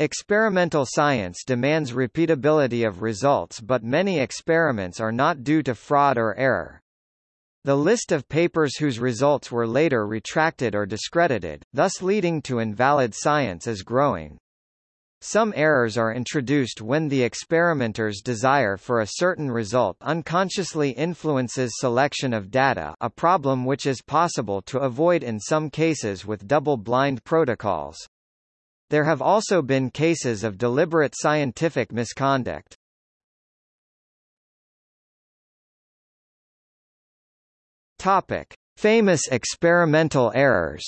Experimental science demands repeatability of results but many experiments are not due to fraud or error. The list of papers whose results were later retracted or discredited, thus leading to invalid science is growing. Some errors are introduced when the experimenter's desire for a certain result unconsciously influences selection of data a problem which is possible to avoid in some cases with double-blind protocols. There have also been cases of deliberate scientific misconduct. Topic: Famous experimental errors.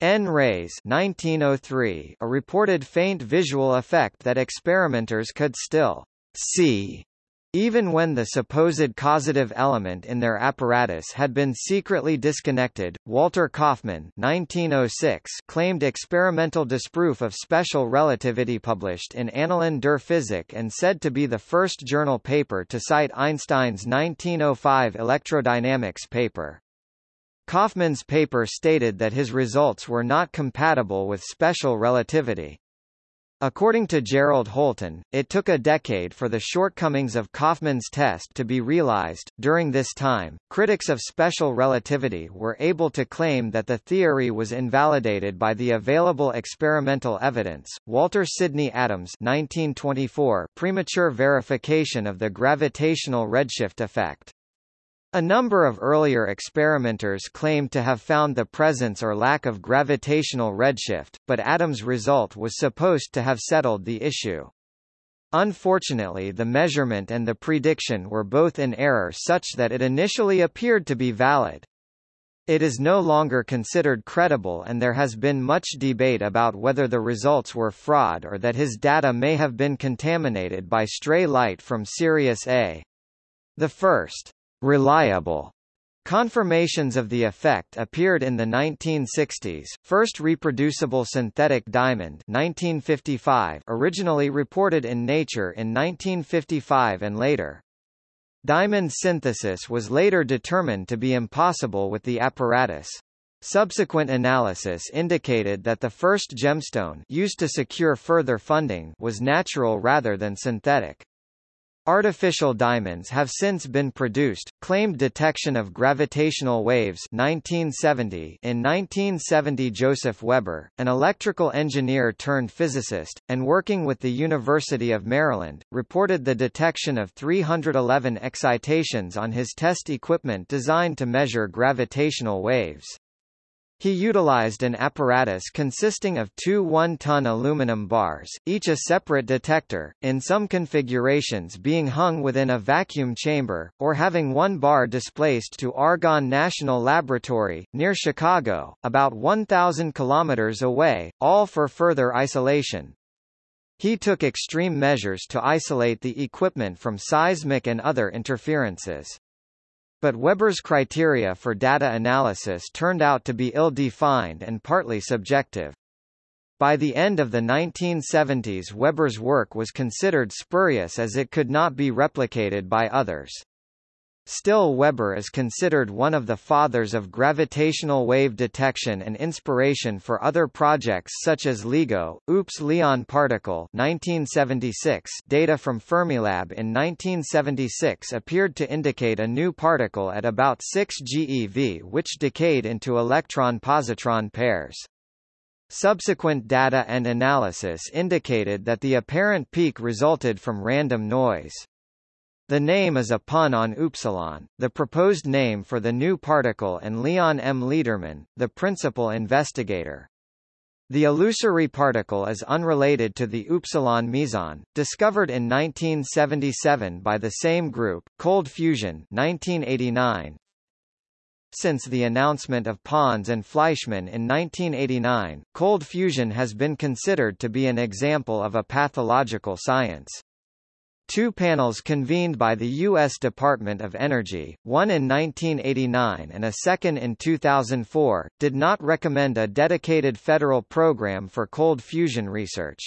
N-rays 1903, a reported faint visual effect that experimenters could still see even when the supposed causative element in their apparatus had been secretly disconnected, Walter Kaufmann 1906 claimed experimental disproof of special relativity published in Annalen der Physik and said to be the first journal paper to cite Einstein's 1905 electrodynamics paper. Kaufmann's paper stated that his results were not compatible with special relativity. According to Gerald Holton, it took a decade for the shortcomings of Kaufmann's test to be realized. During this time, critics of special relativity were able to claim that the theory was invalidated by the available experimental evidence. Walter Sidney Adams 1924 premature verification of the gravitational redshift effect. A number of earlier experimenters claimed to have found the presence or lack of gravitational redshift, but Adams' result was supposed to have settled the issue. Unfortunately the measurement and the prediction were both in error such that it initially appeared to be valid. It is no longer considered credible and there has been much debate about whether the results were fraud or that his data may have been contaminated by stray light from Sirius A. The first reliable Confirmations of the effect appeared in the 1960s. First reproducible synthetic diamond 1955 originally reported in Nature in 1955 and later. Diamond synthesis was later determined to be impossible with the apparatus. Subsequent analysis indicated that the first gemstone used to secure further funding was natural rather than synthetic. Artificial diamonds have since been produced. Claimed detection of gravitational waves 1970 In 1970 Joseph Weber, an electrical engineer turned physicist, and working with the University of Maryland, reported the detection of 311 excitations on his test equipment designed to measure gravitational waves. He utilized an apparatus consisting of two one-ton aluminum bars, each a separate detector, in some configurations being hung within a vacuum chamber, or having one bar displaced to Argonne National Laboratory, near Chicago, about 1,000 kilometers away, all for further isolation. He took extreme measures to isolate the equipment from seismic and other interferences. But Weber's criteria for data analysis turned out to be ill-defined and partly subjective. By the end of the 1970s Weber's work was considered spurious as it could not be replicated by others. Still Weber is considered one of the fathers of gravitational wave detection and inspiration for other projects such as LIGO, OOPS Leon particle 1976 data from Fermilab in 1976 appeared to indicate a new particle at about 6 GeV which decayed into electron-positron pairs. Subsequent data and analysis indicated that the apparent peak resulted from random noise. The name is a pun on upsilon, the proposed name for the new particle and Leon M. Lederman, the principal investigator. The illusory particle is unrelated to the upsilon meson, discovered in 1977 by the same group, Cold Fusion 1989. Since the announcement of Pons and Fleischmann in 1989, cold fusion has been considered to be an example of a pathological science. Two panels convened by the U.S. Department of Energy, one in 1989 and a second in 2004, did not recommend a dedicated federal program for cold fusion research.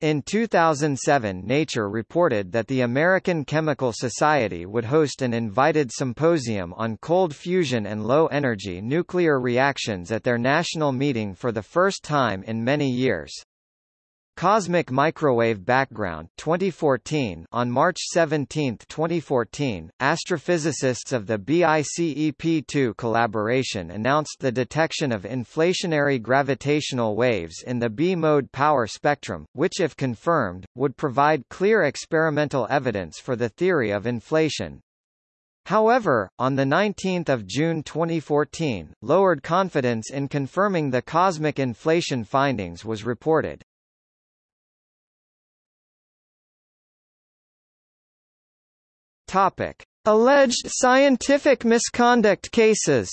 In 2007 Nature reported that the American Chemical Society would host an invited symposium on cold fusion and low-energy nuclear reactions at their national meeting for the first time in many years. Cosmic Microwave Background 2014 On March 17, 2014, astrophysicists of the BICEP2 collaboration announced the detection of inflationary gravitational waves in the B-mode power spectrum, which if confirmed, would provide clear experimental evidence for the theory of inflation. However, on 19 June 2014, lowered confidence in confirming the cosmic inflation findings was reported. Topic: Alleged scientific misconduct cases.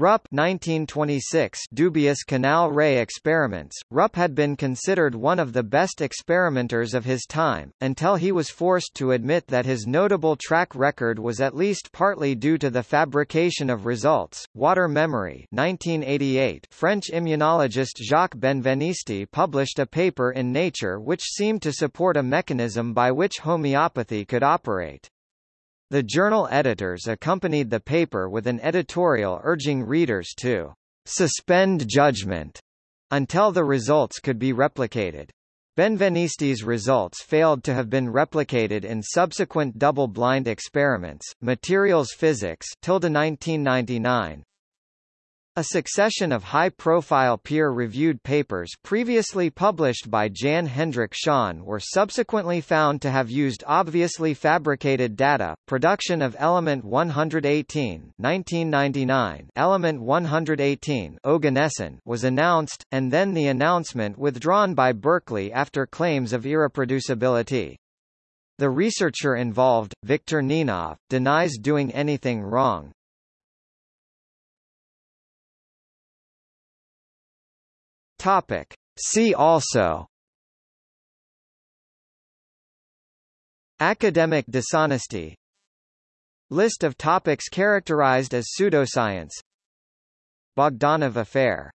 Rupp 1926 dubious canal ray experiments. Rupp had been considered one of the best experimenters of his time, until he was forced to admit that his notable track record was at least partly due to the fabrication of results. Water memory 1988 French immunologist Jacques Benveniste published a paper in Nature which seemed to support a mechanism by which homeopathy could operate. The journal editors accompanied the paper with an editorial urging readers to suspend judgment until the results could be replicated. Benveniste's results failed to have been replicated in subsequent double-blind experiments. Materials Physics 1999 a succession of high-profile peer-reviewed papers previously published by Jan Hendrik Schon were subsequently found to have used obviously fabricated data. Production of Element 118 1999 Element 118 Oganesson was announced, and then the announcement withdrawn by Berkeley after claims of irreproducibility. The researcher involved, Viktor Ninov, denies doing anything wrong, Topic. See also. Academic dishonesty. List of topics characterized as pseudoscience. Bogdanov affair